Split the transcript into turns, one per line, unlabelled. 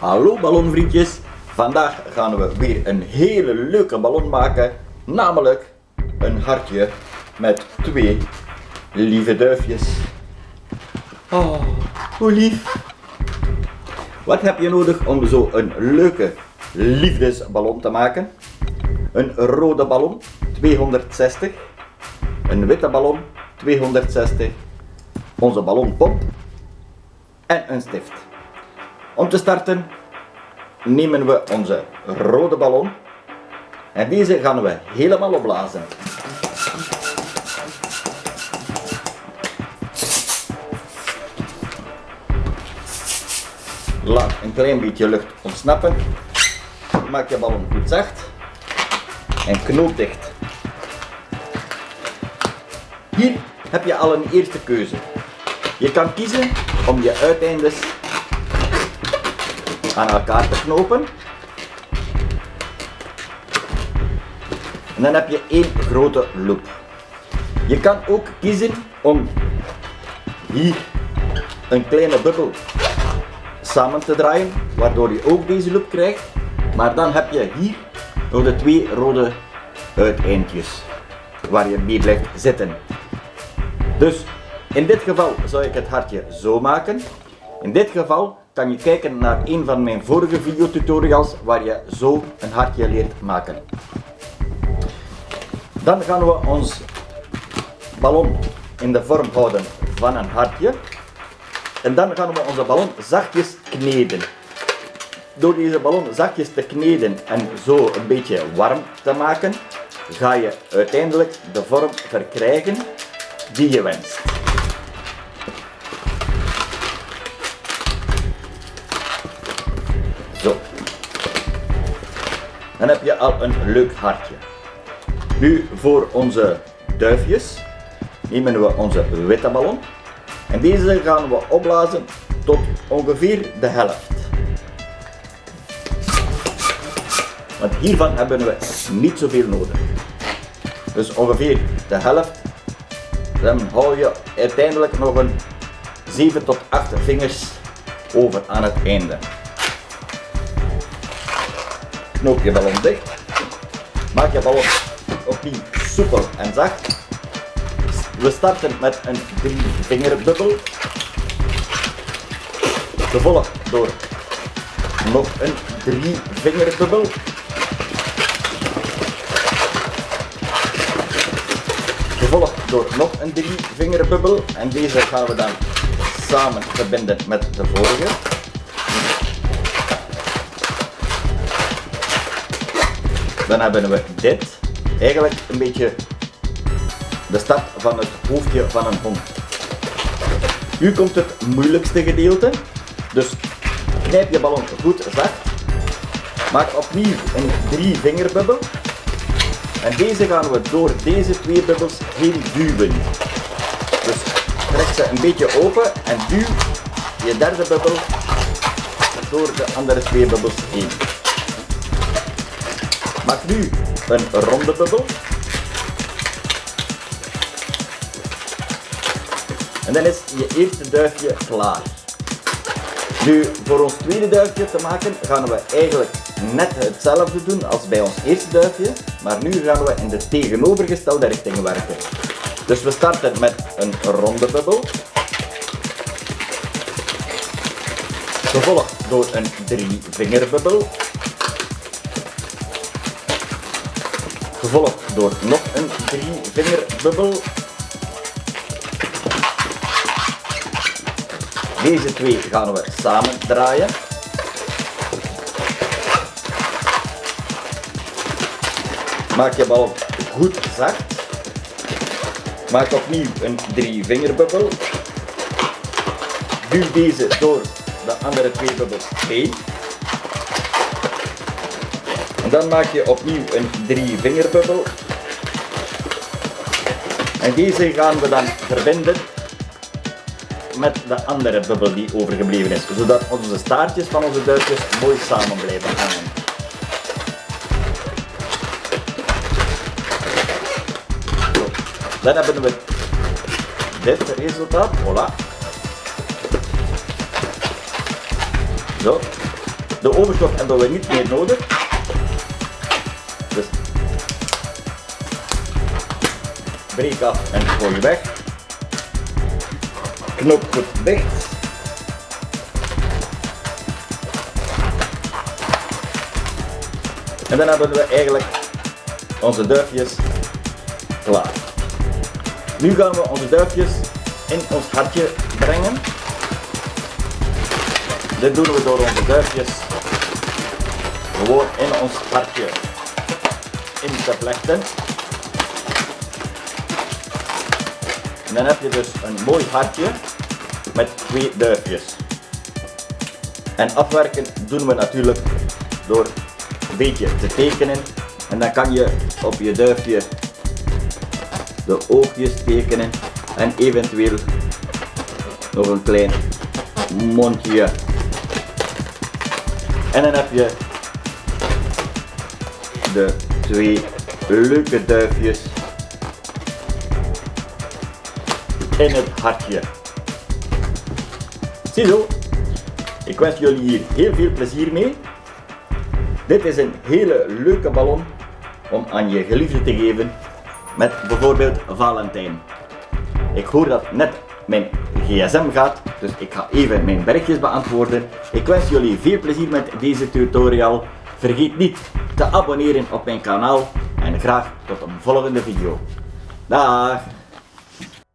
Hallo ballonvriendjes, vandaag gaan we weer een hele leuke ballon maken, namelijk een hartje met twee lieve duifjes. Oh, hoe lief. Wat heb je nodig om zo een leuke liefdesballon te maken? Een rode ballon, 260. Een witte ballon, 260. Onze ballonpomp en een stift. Om te starten nemen we onze rode ballon en deze gaan we helemaal opblazen. Laat een klein beetje lucht ontsnappen. Maak je ballon goed zacht en knoop dicht. Hier heb je al een eerste keuze. Je kan kiezen om je uiteindes aan elkaar te knopen. En dan heb je één grote loop. Je kan ook kiezen om hier een kleine bubbel samen te draaien, waardoor je ook deze loop krijgt. Maar dan heb je hier nog de twee rode uiteindjes waar je mee blijft zitten. Dus in dit geval zou ik het hartje zo maken. In dit geval kan je kijken naar een van mijn vorige videotutorials waar je zo een hartje leert maken. Dan gaan we ons ballon in de vorm houden van een hartje. En dan gaan we onze ballon zachtjes kneden. Door deze ballon zachtjes te kneden en zo een beetje warm te maken, ga je uiteindelijk de vorm verkrijgen die je wenst. Dan heb je al een leuk hartje. Nu voor onze duifjes nemen we onze witte ballon en deze gaan we opblazen tot ongeveer de helft. Want hiervan hebben we niet zoveel nodig. Dus ongeveer de helft. Dan hou je uiteindelijk nog een 7 tot 8 vingers over aan het einde. Knoop je ballon dicht. Maak je ballon opnieuw soepel en zacht. We starten met een 3 vingerbubbel. Gevolgd door nog een 3 vingerbubbel. Gevolgd door nog een 3 vingerbubbel. En deze gaan we dan samen verbinden met de vorige. Dan hebben we dit. Eigenlijk een beetje de start van het hoofdje van een hond. Nu komt het moeilijkste gedeelte. Dus knijp je ballon goed zacht. Maak opnieuw een drie vingerbubbel. En deze gaan we door deze twee bubbels heen duwen. Dus trek ze een beetje open en duw je derde bubbel door de andere twee bubbels heen. Maak nu een ronde bubbel. En dan is je eerste duifje klaar. Nu, voor ons tweede duifje te maken, gaan we eigenlijk net hetzelfde doen als bij ons eerste duifje. Maar nu gaan we in de tegenovergestelde richting werken. Dus we starten met een ronde bubbel. Gevolgd door een drie vingerbubbel. Gevolgd door nog een drie vingerbubbel. Deze twee gaan we samen draaien. Maak je bal goed zacht. Maak opnieuw een drie vingerbubbel. Duw deze door de andere twee bubbels heen. Dan maak je opnieuw een drie vingerbubbel. En deze gaan we dan verbinden met de andere bubbel die overgebleven is, zodat onze staartjes van onze duifjes mooi samen blijven hangen. Dan hebben we dit resultaat, voilà. Zo. De overstof hebben we niet meer nodig. Breek af en gooi weg. Knop goed dicht. En dan hebben we eigenlijk onze duifjes klaar. Nu gaan we onze duifjes in ons hartje brengen. Dit doen we door onze duifjes gewoon in ons hartje in te vlechten. En dan heb je dus een mooi hartje met twee duifjes. En afwerken doen we natuurlijk door een beetje te tekenen. En dan kan je op je duifje de oogjes tekenen en eventueel nog een klein mondje. En dan heb je de twee leuke duifjes in het hartje. Ziezo, ik wens jullie hier heel veel plezier mee. Dit is een hele leuke ballon om aan je geliefde te geven met bijvoorbeeld Valentijn. Ik hoor dat net mijn gsm gaat, dus ik ga even mijn berichtjes beantwoorden. Ik wens jullie veel plezier met deze tutorial. Vergeet niet te abonneren op mijn kanaal en graag tot een volgende video. Dag!